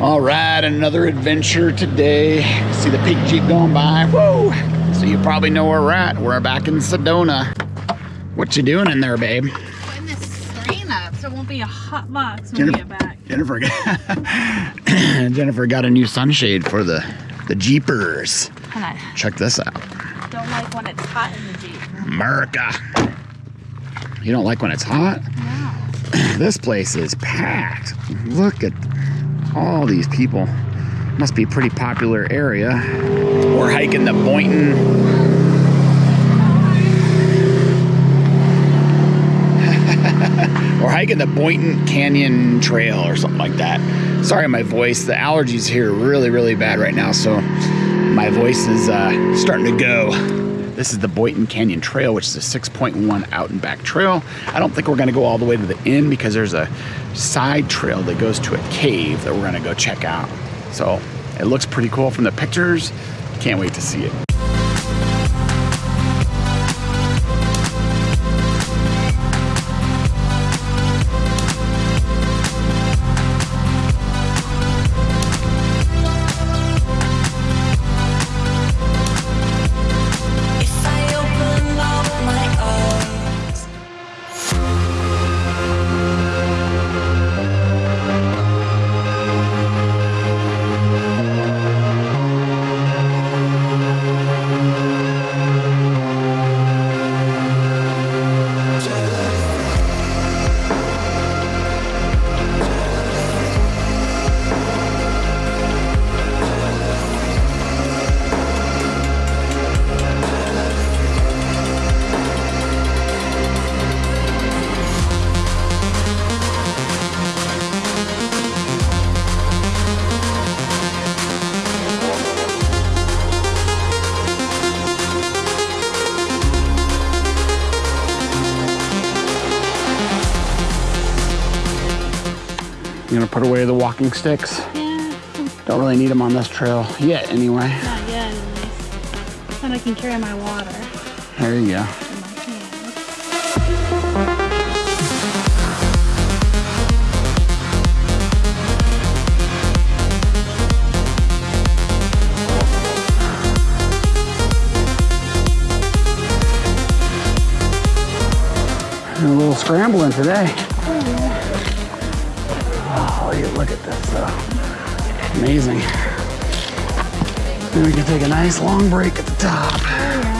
All right, another adventure today. See the pink Jeep going by. Whoa! So you probably know where we're at. We're back in Sedona. What you doing in there, babe? Putting this screen up so it won't be a hot box when we get back. Jennifer, got- Jennifer got a new sunshade for the the Jeepers. Check this out, don't like when it's hot in the Jeep. America. You don't like when it's hot? No. This place is packed. Look at all these people. Must be a pretty popular area. We're hiking the Boynton. We're hiking the Boynton Canyon Trail or something like that. Sorry, my voice. The allergies here really, really bad right now, so my voice is uh, starting to go. This is the Boynton Canyon Trail, which is a 6.1 out and back trail. I don't think we're gonna go all the way to the end because there's a side trail that goes to a cave that we're gonna go check out. So it looks pretty cool from the pictures. Can't wait to see it. Put away the walking sticks? Yeah, Don't really need them on this trail yet, anyway. not yet least. Then I can carry my water There you go. in my hand. A little scrambling today. Oh, you look at this though. Amazing. Then we can take a nice long break at the top.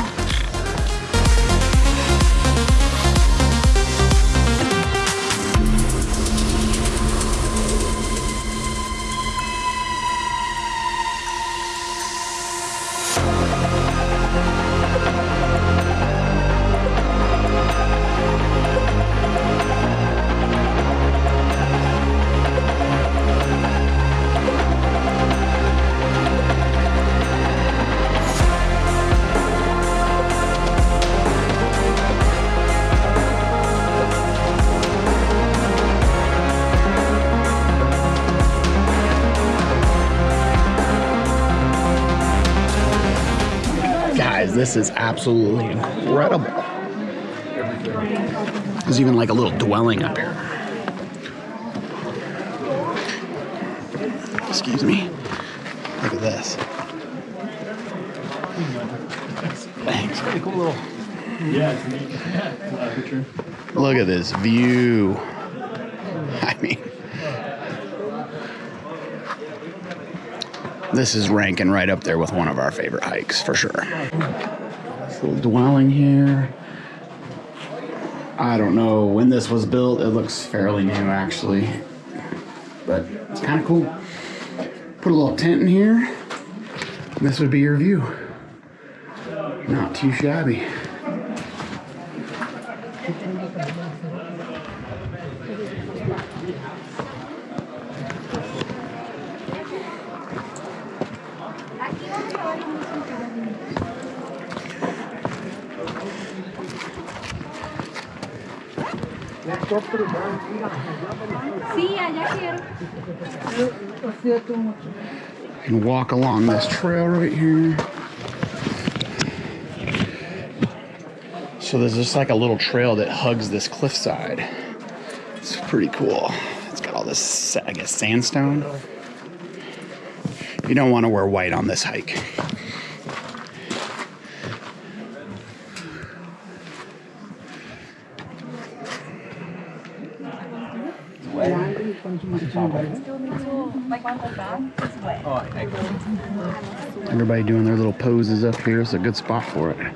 Guys, this is absolutely incredible. There's even like a little dwelling up here. Excuse me. Look at this. Thanks. Pretty cool little. Yeah, it's neat. Look at this view. I mean, this is ranking right up there with one of our favorite hikes for sure. This little dwelling here. I don't know when this was built. It looks fairly new actually, but it's kind of cool. Put a little tent in here. This would be your view. Not too shabby. Sí, allá quiero. and walk along this trail right here. So there's just like a little trail that hugs this cliffside. It's pretty cool. It's got all this, I guess, sandstone. You don't want to wear white on this hike. Everybody doing their little poses up here. It's a good spot for it. I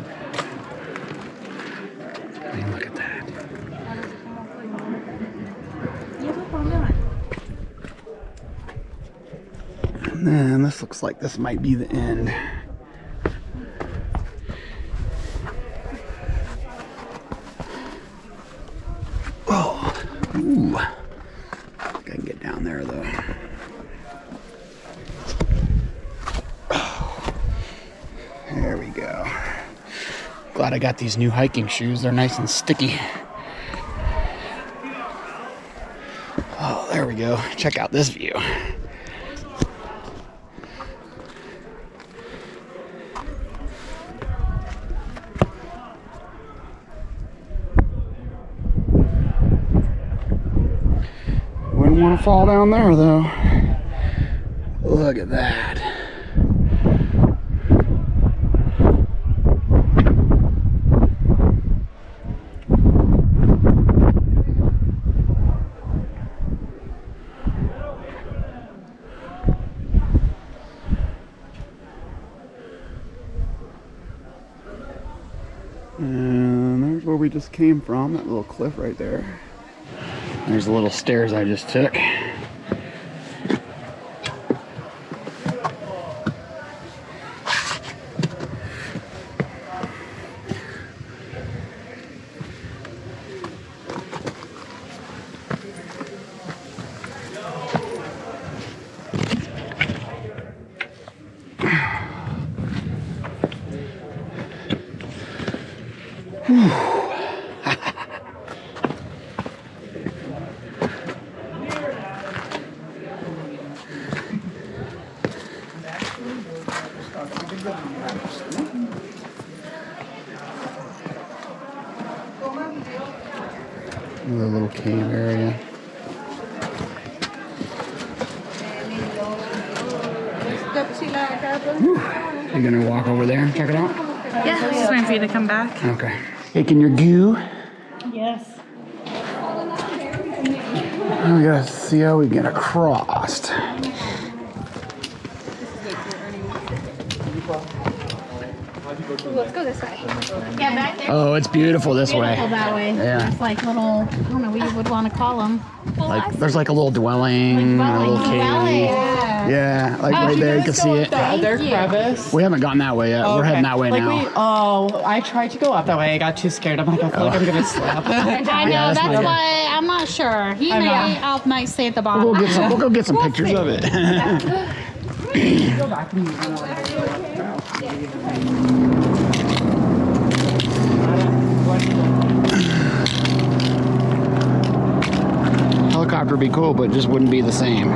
mean, look at that. And then this looks like this might be the end. Oh, ooh. I think I can get down there though. There we go. Glad I got these new hiking shoes. They're nice and sticky. Oh, there we go. Check out this view. Wouldn't want to fall down there though. Look at that. And there's where we just came from, that little cliff right there. There's the little stairs I just took. The little cave area. You're gonna walk over there and check it out? Yeah, just waiting for you to come back. Okay. Taking your goo. Yes. We gotta see how we get across. Let's go this way. Yeah, back there. Oh, it's beautiful this way. Beautiful that way. Yeah. That's like little, I don't know what you would want to call them. Like there's like a little dwelling, a little cave. Yeah, like oh, right there you can see it. The other crevice. We haven't gone that way yet. We're heading that way like now. We, oh, I tried to go up that way. I got too scared. I'm like, I feel like I'm gonna slip. I know, Yeah, that's that's, why I'm not sure. He I may. I'll might stay at the bottom. We'll go get some. We'll go get some pictures of it. Helicopter would be cool, but just wouldn't be the same.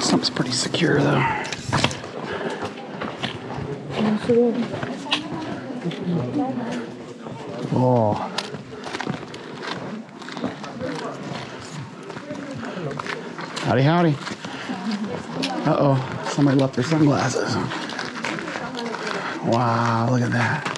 Something's pretty secure though. Oh. Howdy, howdy. Uh oh, somebody left their sunglasses. Wow, look at that.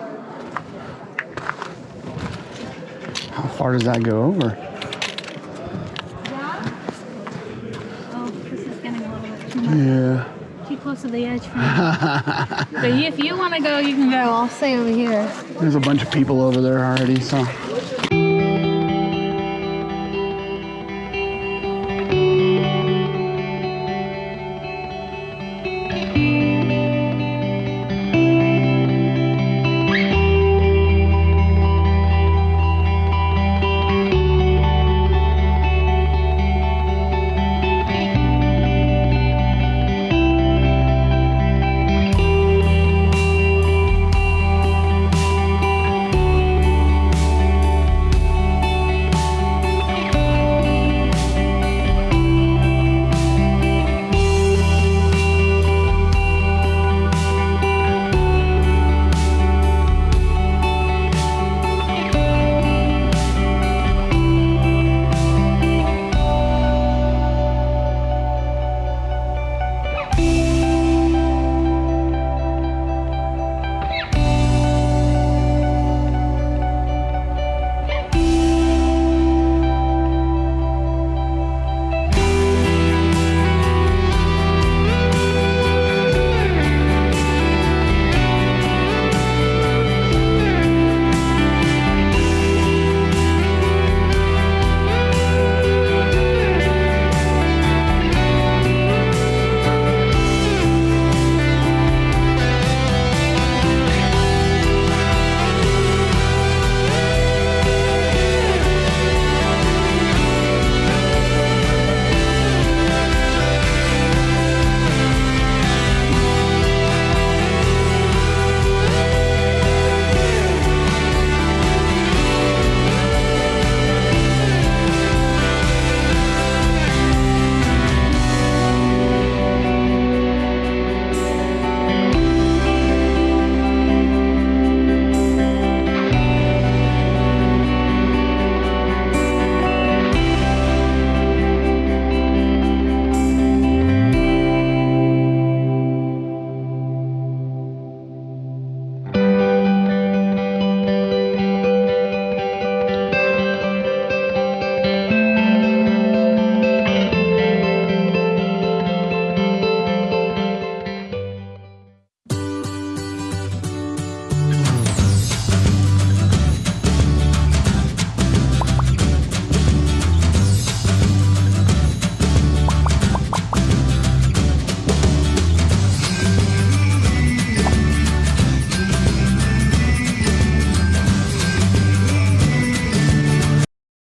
far does that go over? Oh, this is getting a little bit too much. Yeah. Too close to the edge for me. but if you want to go, you can go. I'll stay over here. There's a bunch of people over there already, so